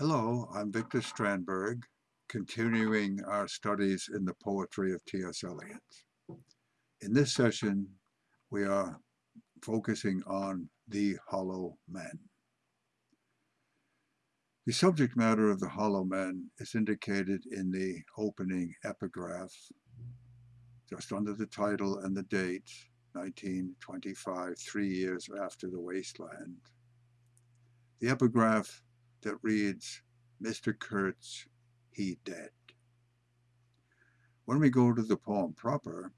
Hello, I'm Victor Strandberg, continuing our studies in the poetry of T.S. Eliot. In this session, we are focusing on the hollow men. The subject matter of the hollow men is indicated in the opening epigraph, just under the title and the date, 1925, three years after the wasteland. The epigraph that reads, Mr. Kurtz, he dead. When we go to the poem proper,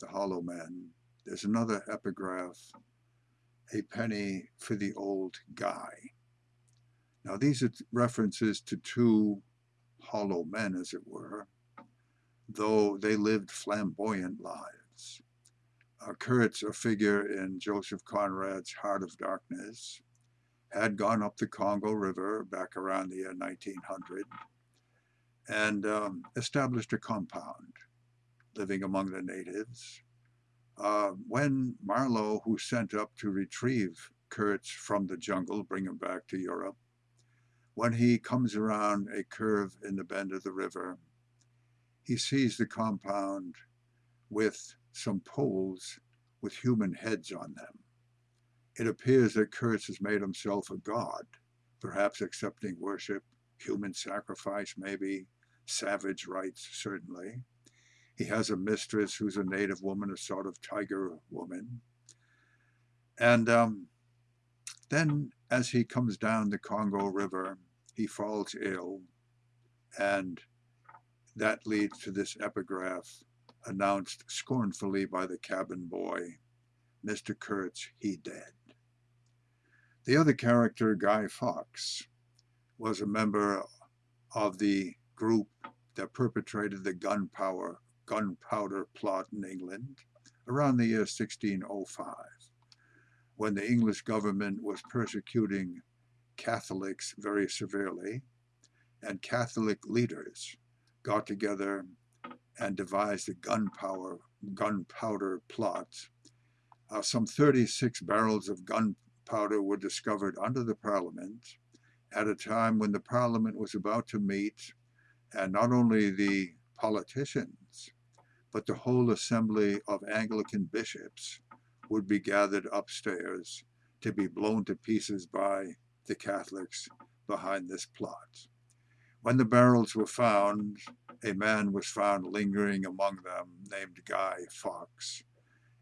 The Hollow Men, there's another epigraph, A Penny for the Old Guy. Now these are references to two hollow men, as it were, though they lived flamboyant lives. Uh, Kurtz, a figure in Joseph Conrad's Heart of Darkness, had gone up the Congo River back around the year 1900 and um, established a compound living among the natives. Uh, when Marlowe, who sent up to retrieve Kurtz from the jungle, bring him back to Europe, when he comes around a curve in the bend of the river, he sees the compound with some poles with human heads on them. It appears that Kurtz has made himself a god, perhaps accepting worship, human sacrifice, maybe, savage rites, certainly. He has a mistress who's a native woman, a sort of tiger woman. And um, then as he comes down the Congo River, he falls ill, and that leads to this epigraph announced scornfully by the cabin boy, Mr. Kurtz, he dead. The other character, Guy Fawkes, was a member of the group that perpetrated the gunpowder, gunpowder plot in England around the year 1605, when the English government was persecuting Catholics very severely, and Catholic leaders got together and devised a gunpowder, gunpowder plot. Uh, some 36 barrels of gun powder were discovered under the Parliament at a time when the Parliament was about to meet, and not only the politicians, but the whole assembly of Anglican bishops would be gathered upstairs to be blown to pieces by the Catholics behind this plot. When the barrels were found, a man was found lingering among them named Guy Fawkes.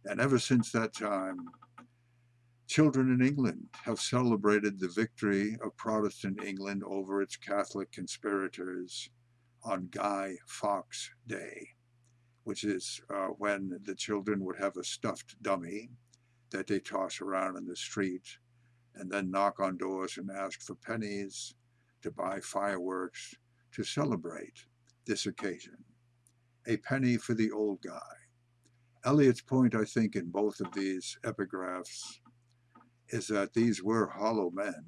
And ever since that time, Children in England have celebrated the victory of Protestant England over its Catholic conspirators on Guy Fawkes Day, which is uh, when the children would have a stuffed dummy that they toss around in the street and then knock on doors and ask for pennies to buy fireworks to celebrate this occasion. A penny for the old guy. Eliot's point, I think, in both of these epigraphs is that these were hollow men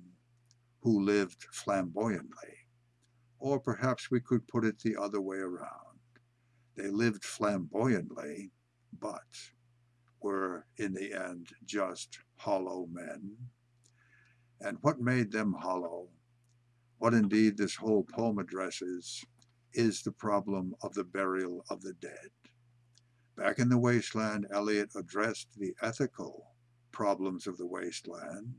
who lived flamboyantly. Or perhaps we could put it the other way around. They lived flamboyantly, but were in the end just hollow men. And what made them hollow, what indeed this whole poem addresses, is the problem of the burial of the dead. Back in the wasteland, Eliot addressed the ethical problems of the wasteland.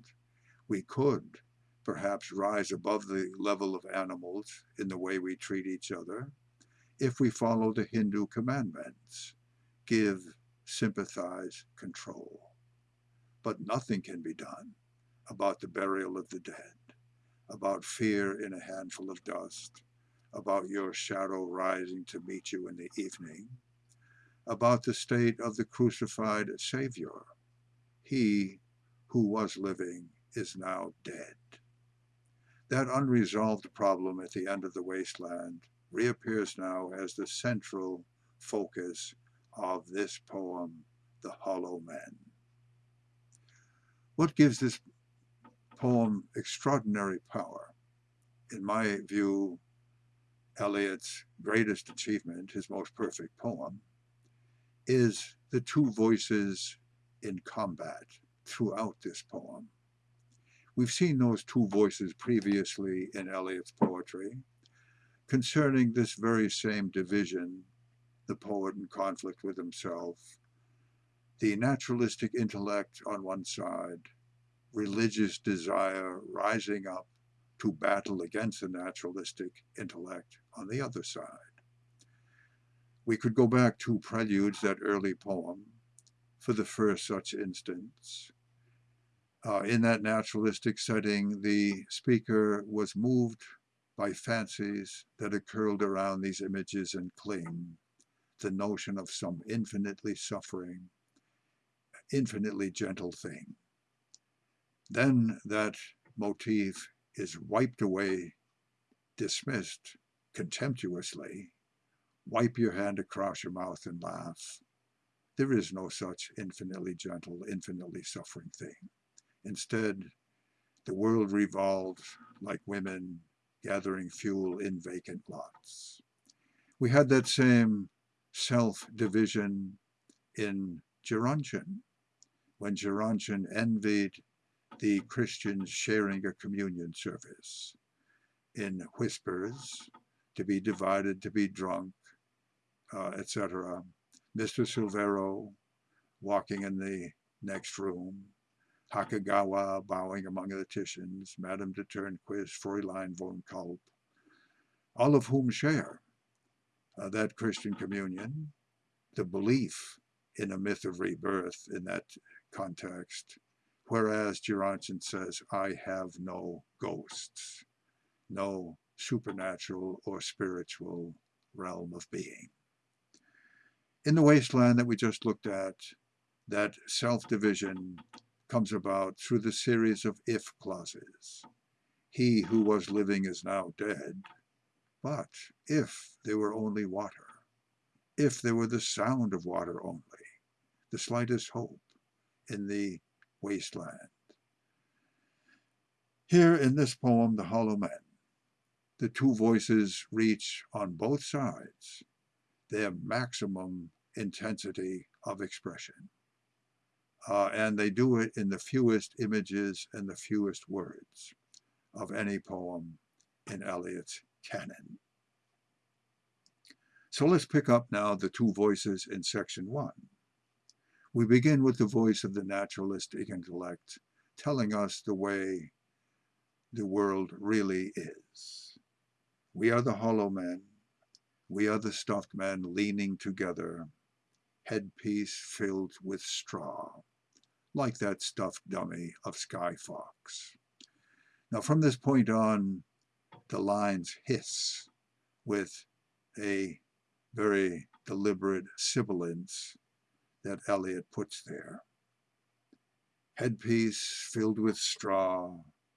We could perhaps rise above the level of animals in the way we treat each other if we follow the Hindu commandments give, sympathize, control. But nothing can be done about the burial of the dead, about fear in a handful of dust, about your shadow rising to meet you in the evening, about the state of the crucified Savior he who was living is now dead. That unresolved problem at the end of the wasteland reappears now as the central focus of this poem, The Hollow Men. What gives this poem extraordinary power? In my view, Eliot's greatest achievement, his most perfect poem, is the two voices in combat throughout this poem. We've seen those two voices previously in Eliot's poetry concerning this very same division, the poet in conflict with himself, the naturalistic intellect on one side, religious desire rising up to battle against the naturalistic intellect on the other side. We could go back to Preludes, that early poem, for the first such instance. Uh, in that naturalistic setting, the speaker was moved by fancies that occurred around these images and cling, the notion of some infinitely suffering, infinitely gentle thing. Then that motif is wiped away, dismissed contemptuously. Wipe your hand across your mouth and laugh. There is no such infinitely gentle, infinitely suffering thing. Instead, the world revolves like women gathering fuel in vacant lots. We had that same self-division in Gerontion, when Gerontion envied the Christians sharing a communion service in whispers, to be divided, to be drunk, uh, etc. Mr. Silvero walking in the next room, Hakagawa bowing among the Titians, Madame de Tornquist, Fräulein von Kulp, all of whom share uh, that Christian communion, the belief in a myth of rebirth in that context, whereas Gerontion says, I have no ghosts, no supernatural or spiritual realm of being. In the wasteland that we just looked at, that self-division comes about through the series of if clauses. He who was living is now dead, but if there were only water, if there were the sound of water only, the slightest hope in the wasteland. Here in this poem, The Hollow Men, the two voices reach on both sides their maximum intensity of expression. Uh, and they do it in the fewest images and the fewest words of any poem in Eliot's canon. So let's pick up now the two voices in section one. We begin with the voice of the naturalistic intellect, telling us the way the world really is. We are the hollow men. We are the stuffed men leaning together, headpiece filled with straw, like that stuffed dummy of Guy Fawkes. Now from this point on, the lines hiss with a very deliberate sibilance that Eliot puts there. Headpiece filled with straw,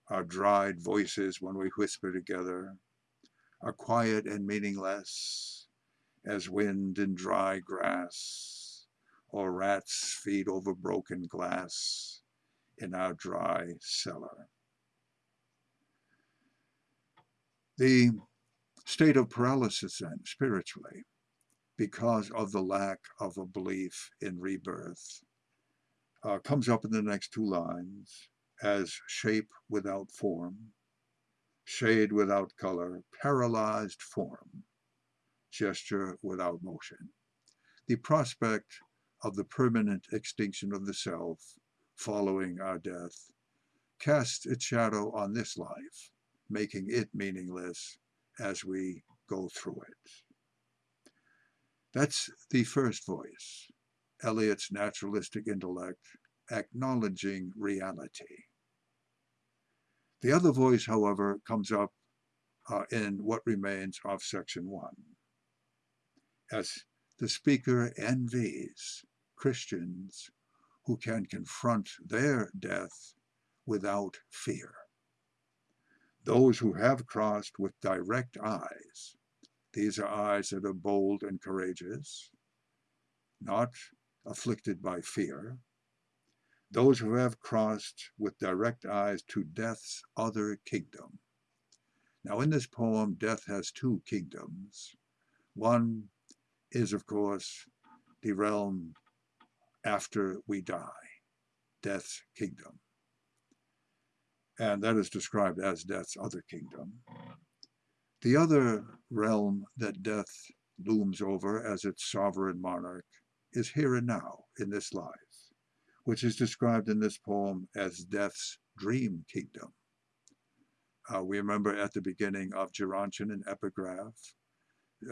our dried voices when we whisper together, are quiet and meaningless as wind in dry grass, or rats feed over broken glass in our dry cellar. The state of paralysis then, spiritually, because of the lack of a belief in rebirth. Uh, comes up in the next two lines as shape without form, shade without color, paralyzed form, gesture without motion. The prospect of the permanent extinction of the self following our death casts its shadow on this life, making it meaningless as we go through it. That's the first voice, Eliot's naturalistic intellect acknowledging reality. The other voice, however, comes up uh, in what remains of section one, as the speaker envies Christians who can confront their death without fear. Those who have crossed with direct eyes these are eyes that are bold and courageous, not afflicted by fear. Those who have crossed with direct eyes to death's other kingdom. Now in this poem, death has two kingdoms. One is, of course, the realm after we die, death's kingdom. and that is described as death's other kingdom. The other realm that death looms over as its sovereign monarch is here and now in this life, which is described in this poem as death's dream kingdom. Uh, we remember at the beginning of Gerontion an epigraph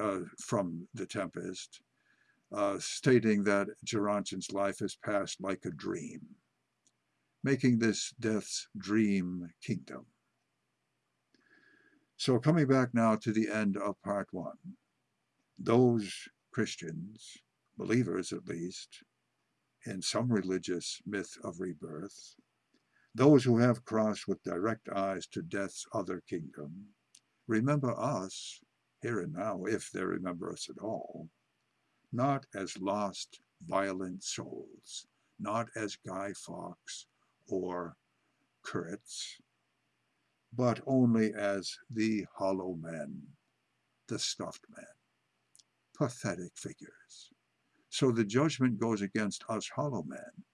uh, from The Tempest, uh, stating that Gerontion's life has passed like a dream, making this death's dream kingdom. So coming back now to the end of part one, those Christians, believers at least, in some religious myth of rebirth, those who have crossed with direct eyes to death's other kingdom, remember us here and now, if they remember us at all, not as lost, violent souls, not as Guy Fawkes or Kurtz, but only as the hollow men, the stuffed men, pathetic figures. So the judgment goes against us hollow men,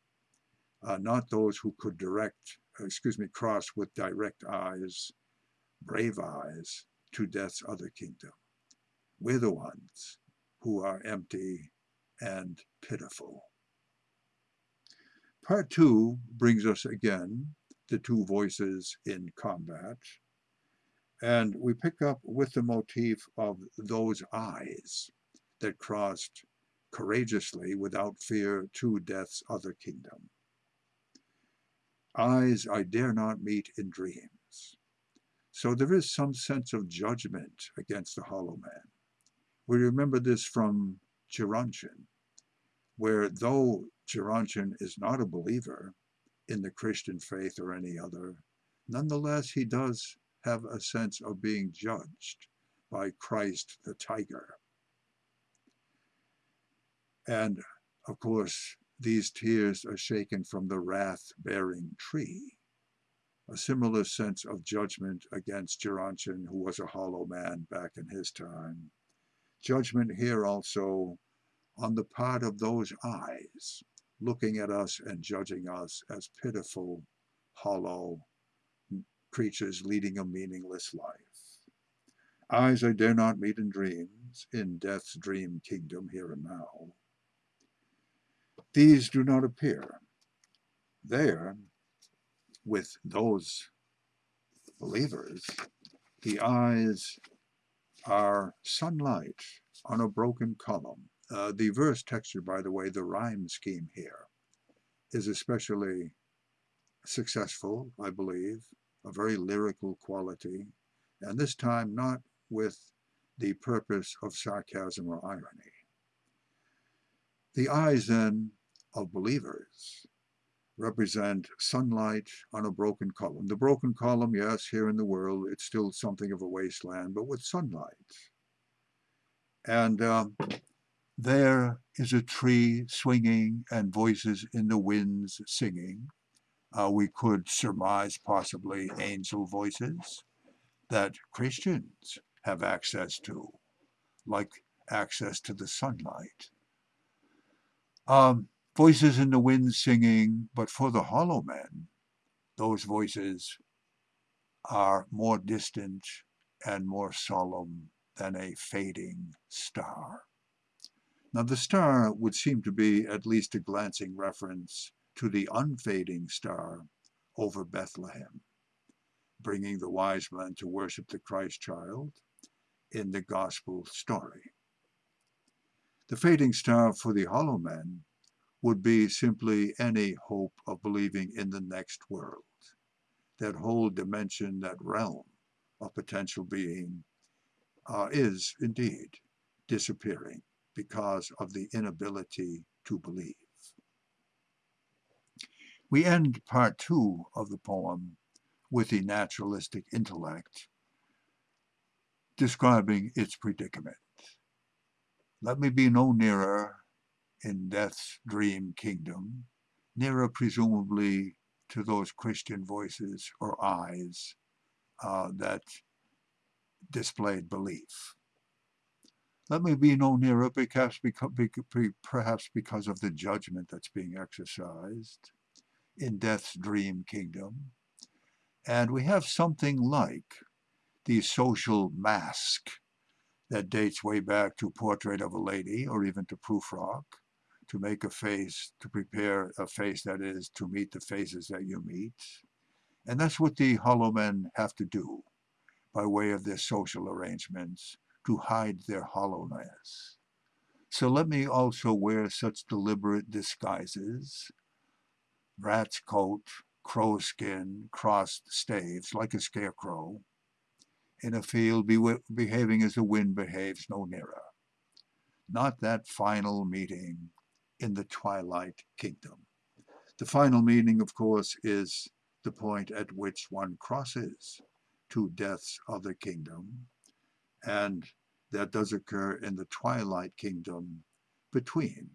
uh, not those who could direct, excuse me, cross with direct eyes, brave eyes, to death's other kingdom. We're the ones who are empty and pitiful. Part two brings us again the two voices in combat, and we pick up with the motif of those eyes that crossed courageously without fear to death's other kingdom. Eyes I dare not meet in dreams. So there is some sense of judgment against the hollow man. We remember this from Gerontion, where though Gerontion is not a believer in the Christian faith or any other, nonetheless he does have a sense of being judged by Christ the tiger. And of course, these tears are shaken from the wrath-bearing tree. A similar sense of judgment against Gerontion, who was a hollow man back in his time. Judgment here also on the part of those eyes, looking at us and judging us as pitiful, hollow creatures leading a meaningless life. Eyes I dare not meet in dreams, in death's dream kingdom here and now. These do not appear. There, with those believers, the eyes are sunlight on a broken column. Uh, the verse texture, by the way, the rhyme scheme here is especially successful, I believe, a very lyrical quality, and this time not with the purpose of sarcasm or irony. The eyes, then, of believers represent sunlight on a broken column. The broken column, yes, here in the world, it's still something of a wasteland, but with sunlight. And um, there is a tree swinging and voices in the winds singing. Uh, we could surmise possibly angel voices that Christians have access to, like access to the sunlight. Um, voices in the wind singing, but for the hollow men, those voices are more distant and more solemn than a fading star. Now the star would seem to be at least a glancing reference to the unfading star over Bethlehem, bringing the wise men to worship the Christ child in the gospel story. The fading star for the hollow men would be simply any hope of believing in the next world, that whole dimension, that realm of potential being uh, is indeed disappearing because of the inability to believe. We end part two of the poem with the naturalistic intellect describing its predicament. Let me be no nearer in death's dream kingdom, nearer presumably to those Christian voices or eyes uh, that displayed belief. Let me be no nearer because, perhaps because of the judgment that's being exercised in death's dream kingdom, And we have something like the social mask that dates way back to Portrait of a Lady or even to Prufrock, to make a face, to prepare a face that is to meet the faces that you meet. And that's what the hollow men have to do by way of their social arrangements to hide their hollowness. So let me also wear such deliberate disguises, rat's coat, crow skin, crossed staves, like a scarecrow, in a field be behaving as the wind behaves no nearer. Not that final meeting in the twilight kingdom. The final meaning, of course, is the point at which one crosses to death's other kingdom, and that does occur in the twilight kingdom between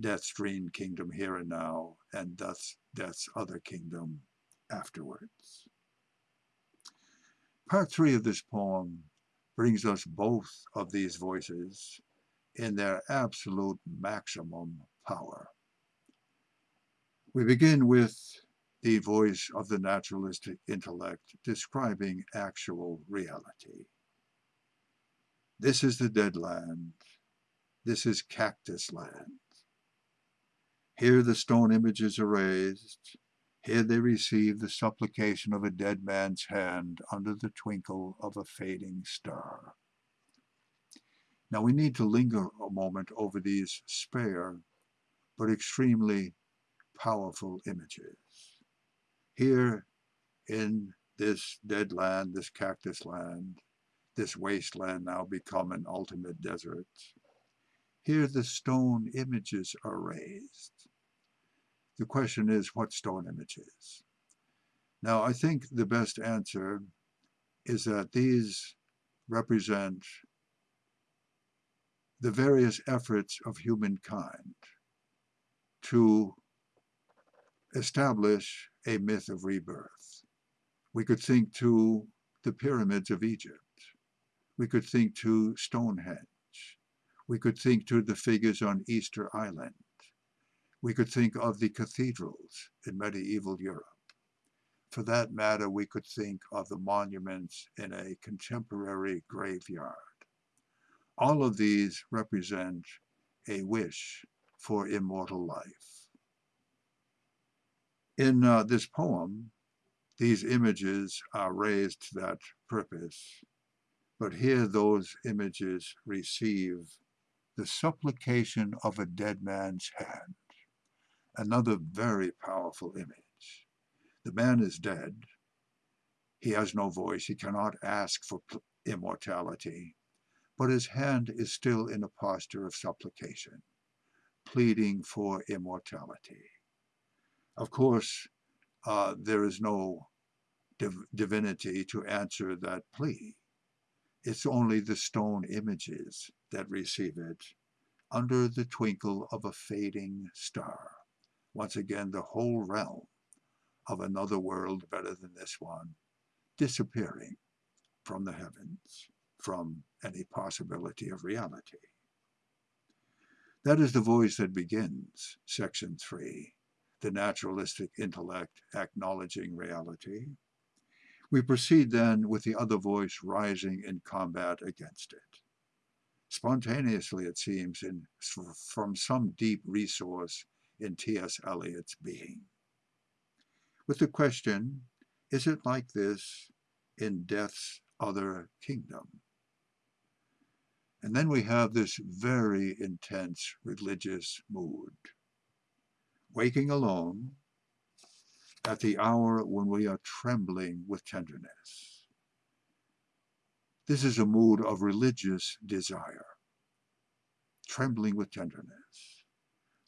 death's dream kingdom here and now and death's, death's other kingdom afterwards. Part three of this poem brings us both of these voices in their absolute maximum power. We begin with the voice of the naturalistic intellect describing actual reality. This is the dead land. This is cactus land. Here the stone images are raised. Here they receive the supplication of a dead man's hand under the twinkle of a fading star. Now we need to linger a moment over these spare but extremely powerful images. Here in this dead land, this cactus land, this wasteland now become an ultimate desert. Here the stone images are raised. The question is, what stone images? Now, I think the best answer is that these represent the various efforts of humankind to establish a myth of rebirth. We could think to the pyramids of Egypt. We could think to Stonehenge. We could think to the figures on Easter Island. We could think of the cathedrals in medieval Europe. For that matter, we could think of the monuments in a contemporary graveyard. All of these represent a wish for immortal life. In uh, this poem, these images are raised to that purpose but here those images receive the supplication of a dead man's hand. Another very powerful image. The man is dead. He has no voice. He cannot ask for immortality. But his hand is still in a posture of supplication, pleading for immortality. Of course, uh, there is no div divinity to answer that plea. It's only the stone images that receive it under the twinkle of a fading star. Once again, the whole realm of another world better than this one disappearing from the heavens, from any possibility of reality. That is the voice that begins section three, the naturalistic intellect acknowledging reality. We proceed then with the other voice rising in combat against it. Spontaneously, it seems, in, from some deep resource in T.S. Eliot's being. With the question, is it like this in death's other kingdom? And then we have this very intense religious mood. Waking alone, at the hour when we are trembling with tenderness. This is a mood of religious desire, trembling with tenderness.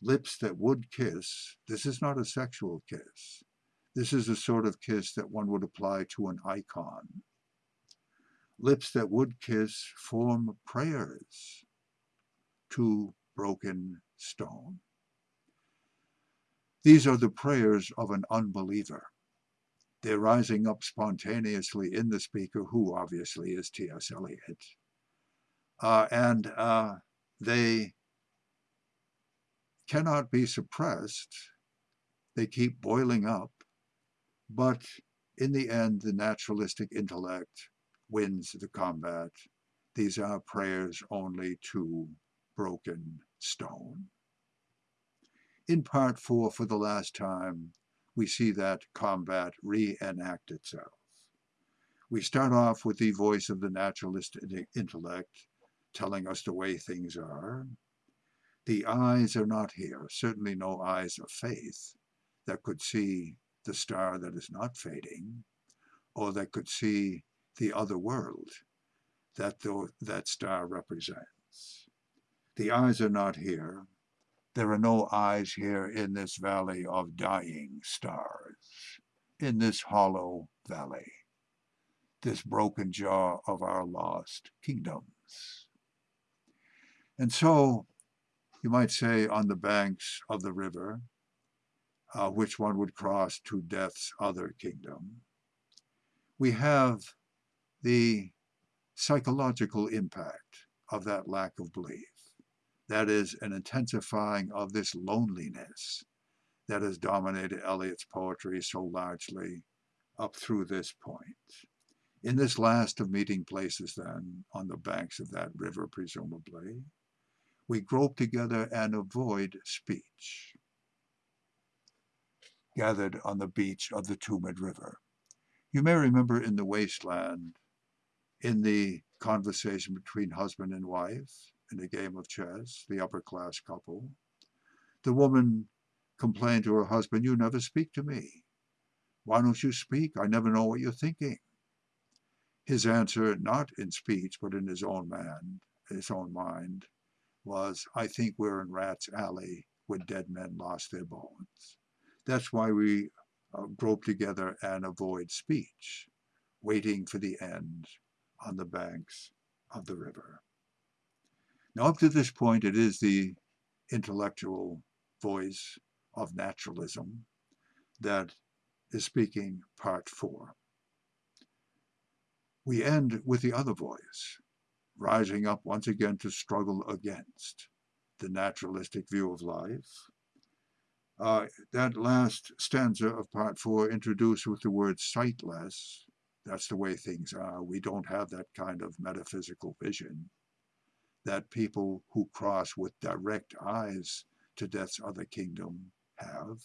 Lips that would kiss, this is not a sexual kiss. This is a sort of kiss that one would apply to an icon. Lips that would kiss form prayers to broken stone. These are the prayers of an unbeliever. They're rising up spontaneously in the speaker, who obviously is T.S. Eliot. Uh, and uh, they cannot be suppressed. They keep boiling up. But in the end, the naturalistic intellect wins the combat. These are prayers only to broken stone. In part four, for the last time, we see that combat reenact itself. We start off with the voice of the naturalist intellect telling us the way things are. The eyes are not here, certainly no eyes of faith that could see the star that is not fading, or that could see the other world that the, that star represents. The eyes are not here. There are no eyes here in this valley of dying stars, in this hollow valley, this broken jaw of our lost kingdoms. And so, you might say, on the banks of the river, uh, which one would cross to death's other kingdom, we have the psychological impact of that lack of belief. That is an intensifying of this loneliness that has dominated Eliot's poetry so largely up through this point. In this last of meeting places, then, on the banks of that river, presumably, we grope together and avoid speech, gathered on the beach of the Tumid River. You may remember in the wasteland, in the conversation between husband and wife, in a game of chess, the upper class couple. The woman complained to her husband, You never speak to me. Why don't you speak? I never know what you're thinking. His answer, not in speech, but in his own man, his own mind, was, I think we're in Rat's Alley where dead men lost their bones. That's why we uh, grope together and avoid speech, waiting for the end on the banks of the river. Now, up to this point, it is the intellectual voice of naturalism that is speaking part four. We end with the other voice, rising up once again to struggle against the naturalistic view of life. Uh, that last stanza of part four introduced with the word sightless, that's the way things are. We don't have that kind of metaphysical vision that people who cross with direct eyes to death's other kingdom have.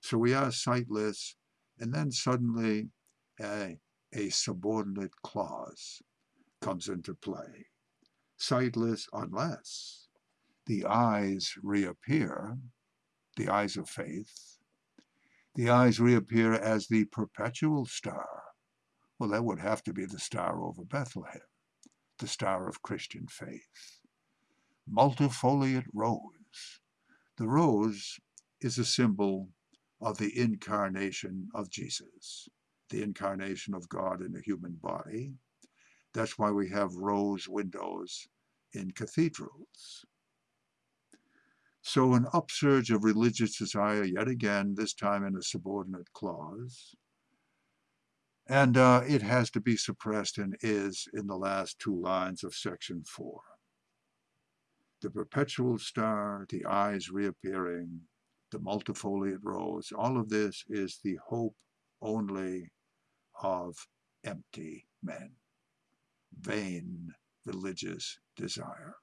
So we are sightless, and then suddenly a, a subordinate clause comes into play. Sightless unless the eyes reappear, the eyes of faith, the eyes reappear as the perpetual star. Well, that would have to be the star over Bethlehem the star of Christian faith. Multifoliate rose. The rose is a symbol of the incarnation of Jesus, the incarnation of God in a human body. That's why we have rose windows in cathedrals. So an upsurge of religious desire, yet again, this time in a subordinate clause, and uh, it has to be suppressed and is in the last two lines of section four. The perpetual star, the eyes reappearing, the multifoliate rose, all of this is the hope only of empty men, vain religious desire,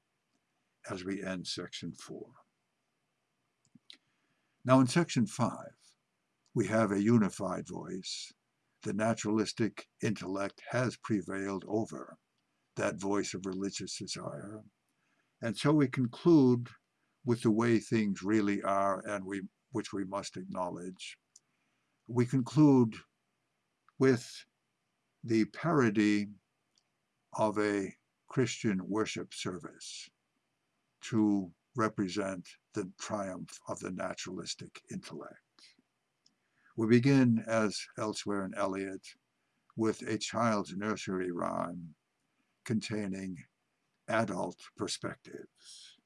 as we end section four. Now in section five, we have a unified voice the naturalistic intellect has prevailed over that voice of religious desire. And so we conclude with the way things really are and we which we must acknowledge. We conclude with the parody of a Christian worship service to represent the triumph of the naturalistic intellect. We begin, as elsewhere in Eliot, with a child's nursery rhyme containing adult perspectives.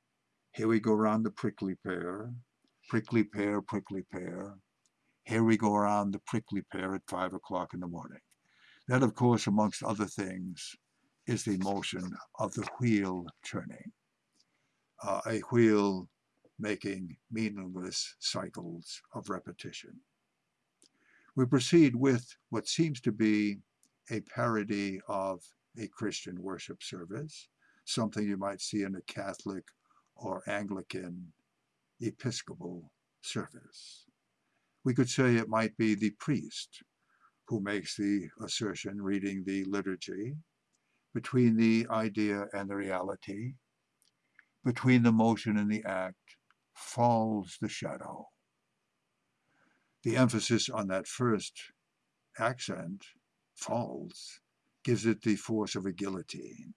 Here we go around the prickly pear, prickly pear, prickly pear. Here we go around the prickly pear at five o'clock in the morning. That, of course, amongst other things, is the motion of the wheel turning. Uh, a wheel making meaningless cycles of repetition. We proceed with what seems to be a parody of a Christian worship service, something you might see in a Catholic or Anglican Episcopal service. We could say it might be the priest who makes the assertion reading the liturgy between the idea and the reality, between the motion and the act, falls the shadow. The emphasis on that first accent, falls, gives it the force of a guillotine.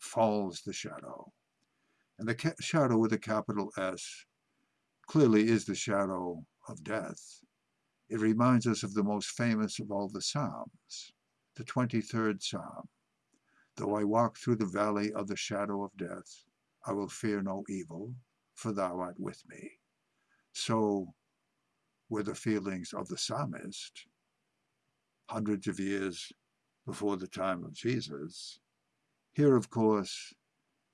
Falls the shadow. And the shadow with a capital S clearly is the shadow of death. It reminds us of the most famous of all the Psalms, the 23rd Psalm. Though I walk through the valley of the shadow of death, I will fear no evil, for thou art with me. So were the feelings of the psalmist hundreds of years before the time of Jesus. Here, of course,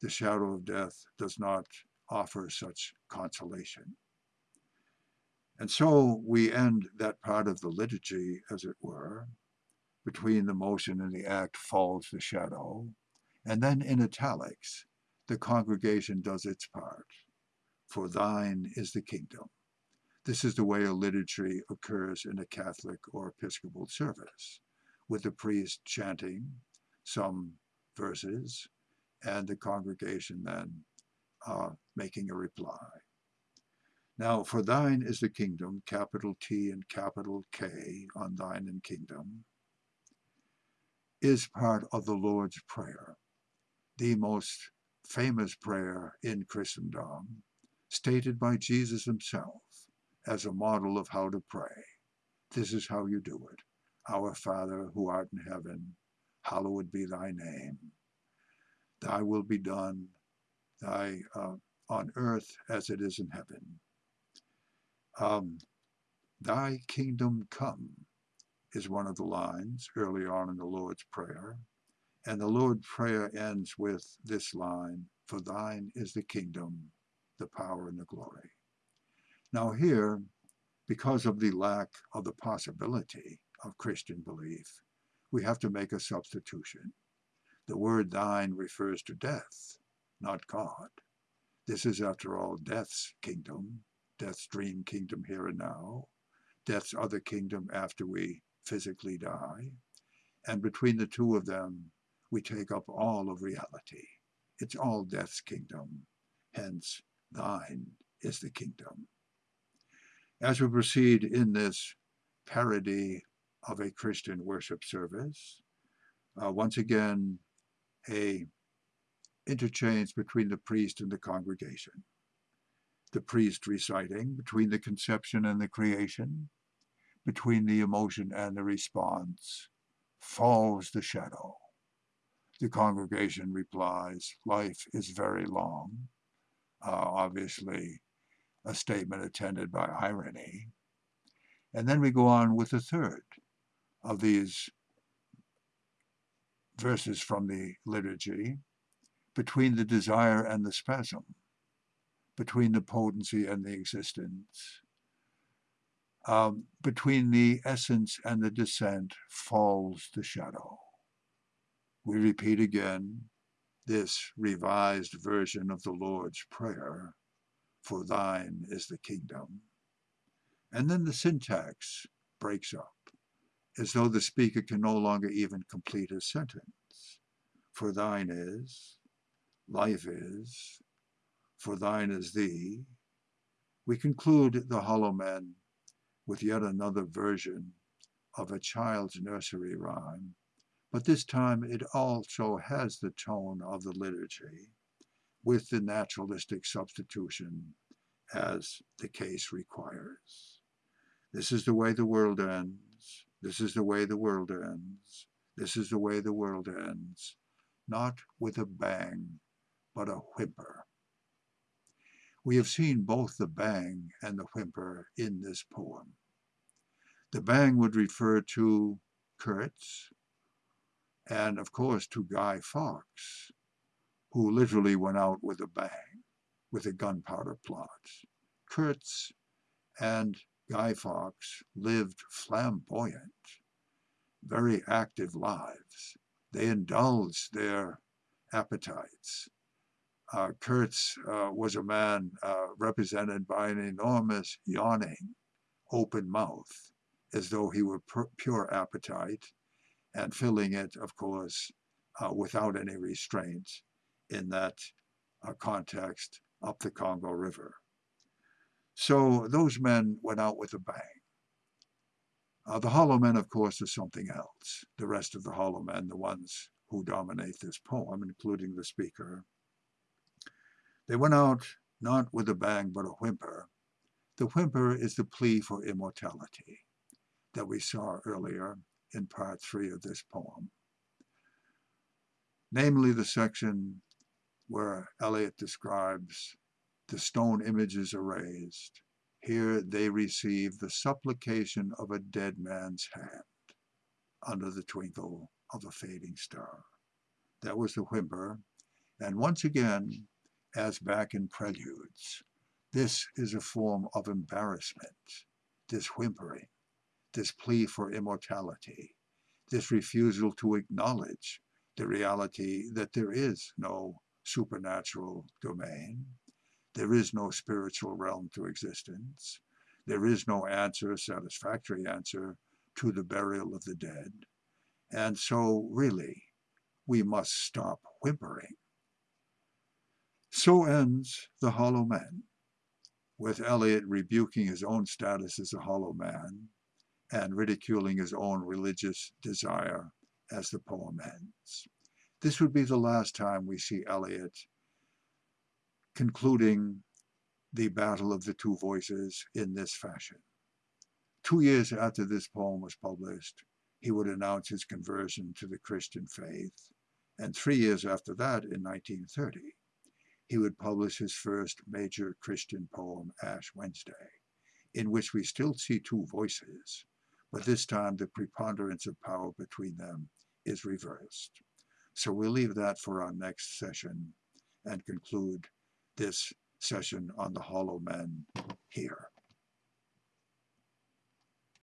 the shadow of death does not offer such consolation. And so we end that part of the liturgy, as it were, between the motion and the act falls the shadow. And then in italics, the congregation does its part. For thine is the kingdom. This is the way a liturgy occurs in a Catholic or Episcopal service, with the priest chanting some verses and the congregation then uh, making a reply. Now, for thine is the kingdom, capital T and capital K on thine and kingdom, is part of the Lord's Prayer, the most famous prayer in Christendom, stated by Jesus himself as a model of how to pray. This is how you do it. Our Father who art in heaven, hallowed be thy name. Thy will be done thy uh, on earth as it is in heaven. Um, Thy kingdom come is one of the lines early on in the Lord's Prayer. And the Lord's Prayer ends with this line, For thine is the kingdom, the power, and the glory. Now here, because of the lack of the possibility of Christian belief, we have to make a substitution. The word thine refers to death, not God. This is, after all, death's kingdom, death's dream kingdom here and now, death's other kingdom after we physically die. And between the two of them, we take up all of reality. It's all death's kingdom. Hence, thine is the kingdom. As we proceed in this parody of a Christian worship service, uh, once again, a interchange between the priest and the congregation the priest reciting, between the conception and the creation, between the emotion and the response, falls the shadow. The congregation replies, life is very long. Uh, obviously, a statement attended by irony. And then we go on with the third of these verses from the liturgy, between the desire and the spasm between the potency and the existence. Um, between the essence and the descent falls the shadow. We repeat again this revised version of the Lord's Prayer, for thine is the kingdom. And then the syntax breaks up, as though the speaker can no longer even complete a sentence. For thine is, life is, for thine is thee, we conclude the Hollow Men with yet another version of a child's nursery rhyme, but this time it also has the tone of the liturgy, with the naturalistic substitution as the case requires. This is the way the world ends. This is the way the world ends. This is the way the world ends. Not with a bang, but a whimper. We have seen both the bang and the whimper in this poem. The bang would refer to Kurtz and, of course, to Guy Fawkes, who literally went out with a bang, with a gunpowder plot. Kurtz and Guy Fawkes lived flamboyant, very active lives. They indulged their appetites. Uh, Kurtz uh, was a man uh, represented by an enormous yawning, open mouth, as though he were pure appetite, and filling it, of course, uh, without any restraint in that uh, context up the Congo River. So those men went out with a bang. Uh, the hollow men, of course, are something else. The rest of the hollow men, the ones who dominate this poem, including the speaker, they went out not with a bang but a whimper. The whimper is the plea for immortality that we saw earlier in part three of this poem. Namely, the section where Eliot describes the stone images are raised. Here they receive the supplication of a dead man's hand under the twinkle of a fading star. That was the whimper. And once again, as back in Preludes, this is a form of embarrassment, this whimpering, this plea for immortality, this refusal to acknowledge the reality that there is no supernatural domain, there is no spiritual realm to existence. There is no answer, satisfactory answer, to the burial of the dead. And so, really, we must stop whimpering. So ends The Hollow Men, with Eliot rebuking his own status as a hollow man and ridiculing his own religious desire as the poem ends. This would be the last time we see Eliot concluding the battle of the two voices in this fashion. Two years after this poem was published, he would announce his conversion to the Christian faith, and three years after that, in 1930, he would publish his first major Christian poem, Ash Wednesday, in which we still see two voices, but this time the preponderance of power between them is reversed. So we'll leave that for our next session and conclude this session on the hollow men here.